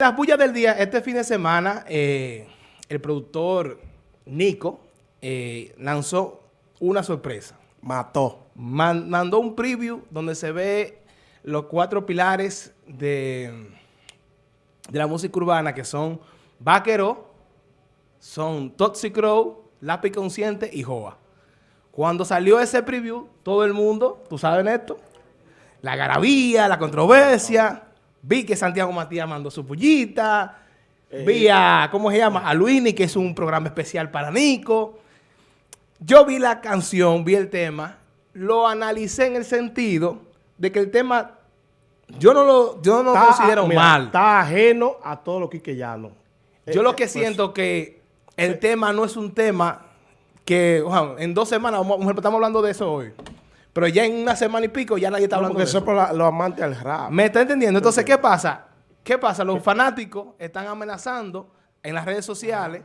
Las bullas del día, este fin de semana, eh, el productor Nico eh, lanzó una sorpresa. Mató. Man- mandó un preview donde se ve los cuatro pilares de, de la música urbana que son Vaquero, son Toxic Crow, Lápiz Consciente y Joa. Cuando salió ese preview, todo el mundo, tú sabes esto, la garabía, la controversia, vi que Santiago Matías mandó su pullita, vi a, ¿cómo se llama? A Luini, que es un programa especial para Nico. Yo vi la canción, vi el tema, lo analicé en el sentido de que el tema, yo no lo, yo no lo considero mira, mal. Está ajeno a todo lo quiqueyanos. Yo lo que pues, siento que el tema no es un tema que, ojalá, en dos semanas, vamos- estamos hablando de eso hoy, pero ya en una semana y pico ya nadie está no, hablando porque de eso eso. es los amantes al rap. ¿Me está entendiendo? Entonces, ¿qué pasa? ¿Qué pasa? Los fanáticos están amenazando en las redes sociales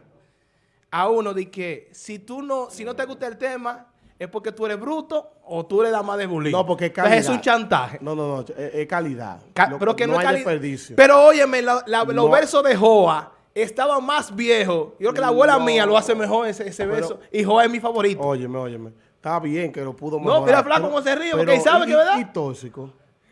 a uno de que si tú no, si no te gusta el tema, es porque tú eres bruto o tú eres la más de bullying. No, porque es Entonces, calidad. es un chantaje. No, no, no, es, es calidad. Ca- pero que no, no es hay desperdicio. Pero óyeme, la- la- los versos de Joa estaban más viejos. Yo creo que la abuela mía lo hace mejor ese, ese Pero- verso. Y Joa es mi favorito. Óyeme, óyeme. Está bien que lo pudo No, mejorar. mira, flaco, cómo se ríe, porque él sabe y- que verdad. Y tóxico.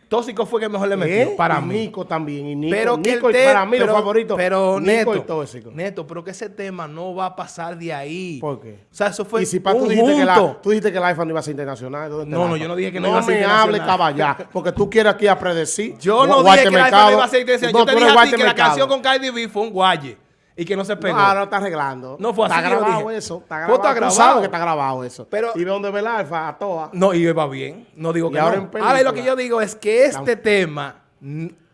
Tóxico fue que mejor le metió, ¿Eh? para. Nico también. Y Nico, Pero que Nico el para mí pero, los favoritos. Pero Nico neto, y tóxico. neto, pero que ese tema no va a pasar de ahí. ¿Por qué? O sea, eso fue y si pa, tú dijiste, que la, tú dijiste que el iPhone no iba a ser internacional. ¿dónde está No, el no, iPhone? yo no dije que no iba a ser me hable internacional. caballá, porque tú quieres aquí a predecir. Yo no dije que Mercado. iPhone iba a ser intencional. No, Yo te dije a ti que la canción con Cardi B fue un guaye. Y que no se pegó. No, ahora está arreglando. No fue así Está grabado dije. eso. Está grabado. está Tú grabado. sabes que está grabado eso. Pero- y ve dónde ve el alfa a toa. No, y va bien. No digo Y que ahora no. en. Ahora lo que yo digo es que este tema,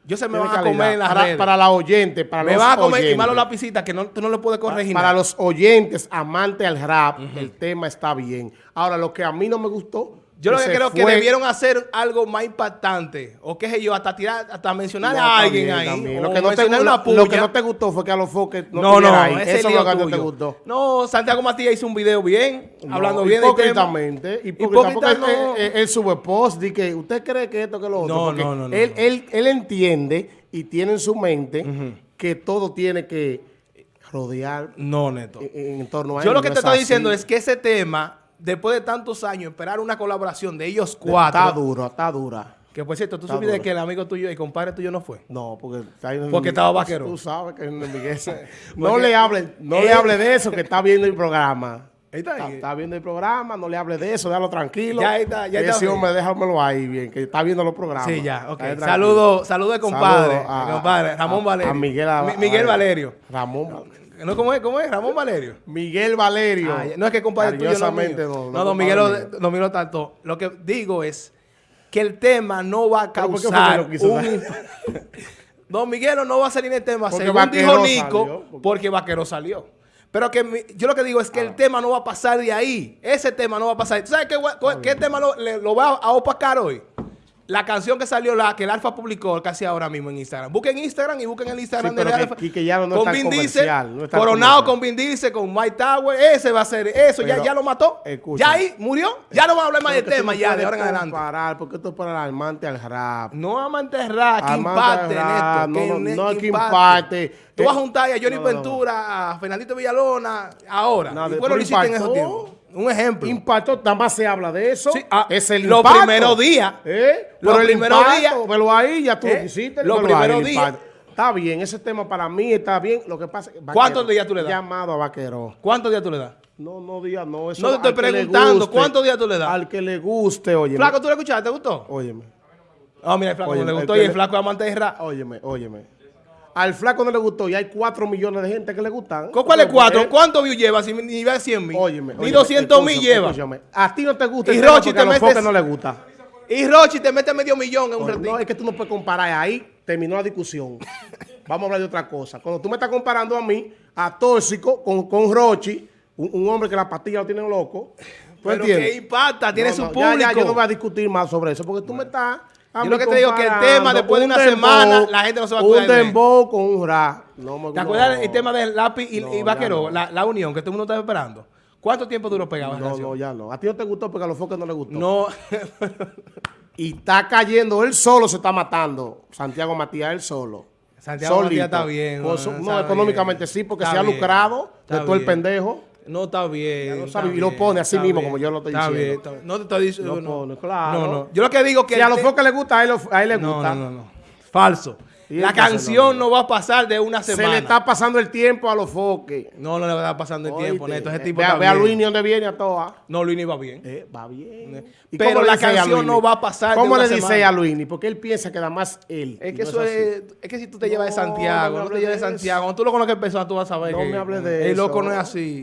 yo se me van a comer en las para, redes. para la oyente, para me los van a comer y oyentes. más los lapicitas que no, tú no le puedes corregir Para los oyentes amantes al rap, el tema está bien. Ahora, lo que a mí no me gustó. Yo lo que creo que fue- debieron hacer algo más impactante. O qué sé yo, hasta tirar, hasta mencionar No, a alguien también, ahí. también. Lo que, no te, mencionar lo- una lo puya. que no te gustó fue que a los foques no, No, no, estuviera ahí. ese Eso es lo que no te gustó. No, Santiago Matías hizo un video bien, hablando bien tema. hipócritamente, hipócrita, Hipócrita porque él, él- sube post de que usted cree que esto que lo otro. No, no, no, no, él. Él, él entiende y tiene en su mente que todo tiene que rodear No, Neto. en, en torno a Yo él, lo que te es estoy así. diciendo es que ese tema, después de tantos años, esperar una colaboración de ellos Está cuatro. duro, está dura. Que por cierto, tú Está supiste que el amigo tuyo y compadre tuyo no fue. No, porque está ahí en Porque estaba vaquero. Tú sabes que es. No le hable, no le hable de eso, que está viendo el programa. Ahí está. Está, está viendo el programa, no le hable de eso, déjalo tranquilo. Ya está, ya está Ese hombre, déjamelo ahí bien, que está viendo los programas. Sí, ya, ok. Está ahí tranquilo. Saludo, saludo de compadre. Saludo a- compadre, Ramón a- Valerio. Miguel, Mi- Miguel Valerio. Ramón Val- ¿No, ¿Cómo es? ¿Cómo es? Ramón Valerio. Míguel Valerio. Ah, no es que compadre tuyo no es mío. Cariñosamente, No, no. don Miguel, lo- Miguel lo que digo es que el tema no va a ¿Pero por qué causar un Don Miguelo no va a salir en el tema, Porque según dijo Nico, salió, porque- porque Vaquero salió. Pero que mi- yo lo que digo es Ah. que el tema no va a pasar de ahí. Ese tema no va a pasar. ¿Tú sabes qué, gua- qué tema lo, le- lo va a opacar hoy? La canción que salió, la que el Alfa publicó casi ahora mismo en Instagram. Busquen Instagram y busquen el Instagram Sí, que Alfa. No con Vin Diesel, no coronado con Vin Diesel, con Mike Tower. Ese va a ser, eso ya, Pero, ya lo mató. escucha. ya ahí murió. Ya no vamos a hablar más del que tema ya, de ahora en adelante. comparar, porque esto es para el amante al rap. No amante rap, que al rap, Neto. no, no, ne- no que impacte. Tú vas a juntar a Johnny. Ventura, a Fernandito Villalona, ahora. No, y de- bueno, lo hiciste en esos tiempos. Un ejemplo. Impacto, nada más se habla de eso. Sí, ah, es el los impacto. primeros días. ¿Eh? Los Pero el primeros impacto, días. Velo ahí, ya tú ¿Eh? lo quisiste. Los velo ahí, primeros el días. Está bien, ese tema para mí está bien. Lo que pasa es que ¿Cuántos días tú le das? Llamado a Vaquero. ¿Cuántos días tú le das? No, no días, no. Eso No te estoy le preguntando, guste, ¿cuántos días tú le das? Al que le guste, óyeme. Flaco, ¿tú lo escuchaste? ¿Te gustó? Óyeme, Ah, mira, el flaco Oye, no le el gustó y el le- flaco amante de rap. óyeme, óyeme. Al flaco no le gustó y hay cuatro millones de gente que le gustan. ¿Con cuáles cuatro? Él- ¿Cuántos views lleva? Si ni va a 100 mil. Óyeme, Ni óyeme, 200 mil lleva. A ti no te gusta Y Rochi te a metes- foques no le gusta. Y Rochi te mete medio millón en un ratito. No, es que tú no puedes comparar. Ahí terminó la discusión. Vamos a hablar de otra cosa. Cuando tú me estás comparando a mí, a Tóxico, con, con Rochi, un, un hombre que la pastilla lo tiene loco. ¿Tú Pero entiendes? que impacta, tiene No, su no, público. Ya, ya, yo no voy a discutir más sobre eso, porque tú me estás... a Yo mí lo que te digo es que el tema, después de un una semana, la gente no se va a cuidar Un dembow con un rap. No me ¿Te acuerdas no. el tema del lápiz y, No, y vaquero? La, la unión que todo el mundo estaba esperando. ¿Cuánto tiempo duró pegado No, canción? no, ya no. A ti no te gustó porque a los foques no le gustó. No, Y está cayendo, él solo se está matando. Santiago Matías, él solo. Santiago solito. Matías está bien, no, está económicamente bien. sí, porque Está se ha lucrado de todo el pendejo. No, está bien. Ya lo está sabe, y lo pone así está mismo, bien, como yo lo estoy está diciendo. bien, está bien. No te estoy diciendo. Lo no. pone, claro. No, no. Yo lo que digo que. Si a los focos le gusta, a él, a él le gusta. no, no, no. Falso. La canción no, va a pasar de una Se semana. le está pasando el tiempo a los foques. No, no le va a estar pasando el tiempo, Neto. Ese eh, tipo ve, a- está ve a. Luis dónde viene a todas. No, Luini va bien. Eh, va bien. ¿Y Pero la canción Luini? no va a pasar de ¿Cómo una le dice semana? a Luini? Porque él piensa que nada más él. Es que no eso es, es que si tú te llevas de Santiago, no te llevas de de Santiago, cuando tú lo conoces en persona, tú vas a saber No que me hables de el loco no es así.